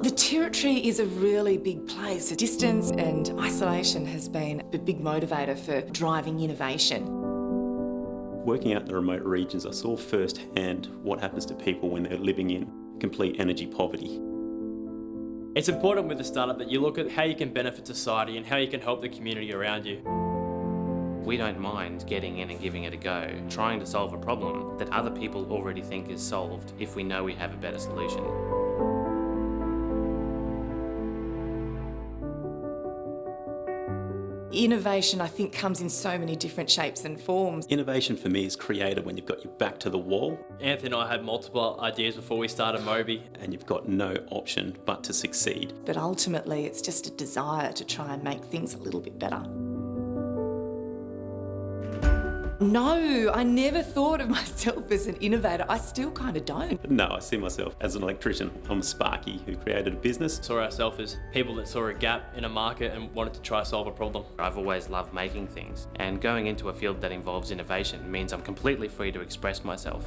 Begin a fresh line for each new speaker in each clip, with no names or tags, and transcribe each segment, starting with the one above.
The Territory is a really big place. Distance and isolation has been a big motivator for driving innovation.
Working out in the remote regions, I saw firsthand what happens to people when they're living in complete energy poverty.
It's important with a startup that you look at how you can benefit society and how you can help the community around you.
We don't mind getting in and giving it a go, trying to solve a problem that other people already think is solved if we know we have a better solution.
Innovation, I think, comes in so many different shapes and forms.
Innovation for me is created when you've got your back to the wall
Anthony and I had multiple ideas before we started Moby.
and you've got no option but to succeed.
But ultimately, it's just a desire to try and make things a little bit better. No, I never thought of myself as an innovator. I still kind of don't.
No, I see myself as an electrician. I'm Sparky who created a business.
Saw ourselves as people that saw a gap in a market and wanted to try solve a problem.
I've always loved making things, and going into a field that involves innovation means I'm completely free to express myself.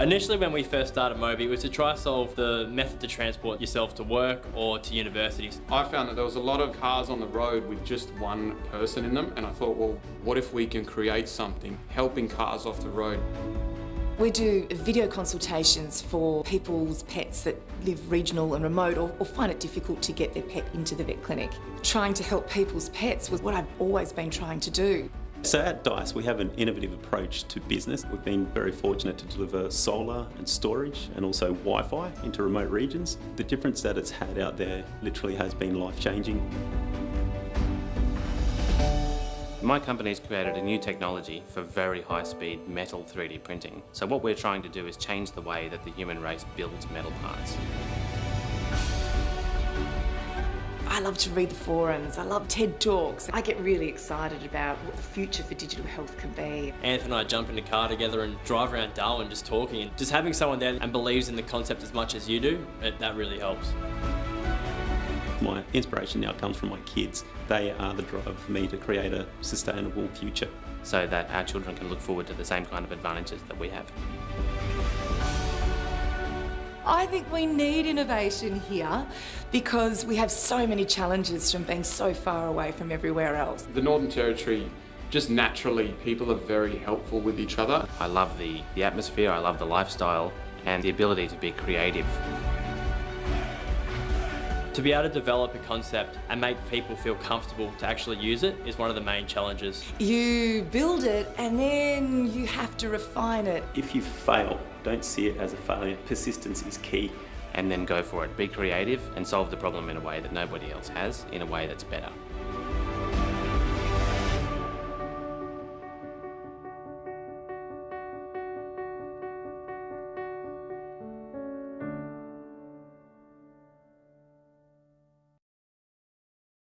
Initially when we first started Moby, it was to try to solve the method to transport yourself to work or to universities.
I found that there was a lot of cars on the road with just one person in them, and I thought, well, what if we can create something helping cars off the road?
We do video consultations for people's pets that live regional and remote or, or find it difficult to get their pet into the vet clinic. Trying to help people's pets was what I've always been trying to do.
So at DICE, we have an innovative approach to business. We've been very fortunate to deliver solar and storage and also Wi-Fi into remote regions. The difference that it's had out there literally has been life-changing.
My company's created a new technology for very high-speed metal 3D printing. So what we're trying to do is change the way that the human race builds metal parts.
I love to read the forums, I love TED Talks. I get really excited about what the future for digital health can be.
Anthony and I jump in the car together and drive around Darwin just talking and just having someone there and believes in the concept as much as you do, it, that really helps.
My inspiration now comes from my kids. They are the drive for me to create a sustainable future.
so that our children can look forward to the same kind of advantages that we have.
I think we need innovation here because we have so many challenges from being so far away from everywhere else.
The Northern Territory, just naturally, people are very helpful with each other.
I love the, the atmosphere, I love the lifestyle, and the ability to be creative.
To be able to develop a concept and make people feel comfortable to actually use it is one of the main challenges.
You build it and then you have to refine it.
If you fail, don't see it as a failure. Persistence is key.
And then go for it. Be creative and solve the problem in a way that nobody else has, in a way that's better.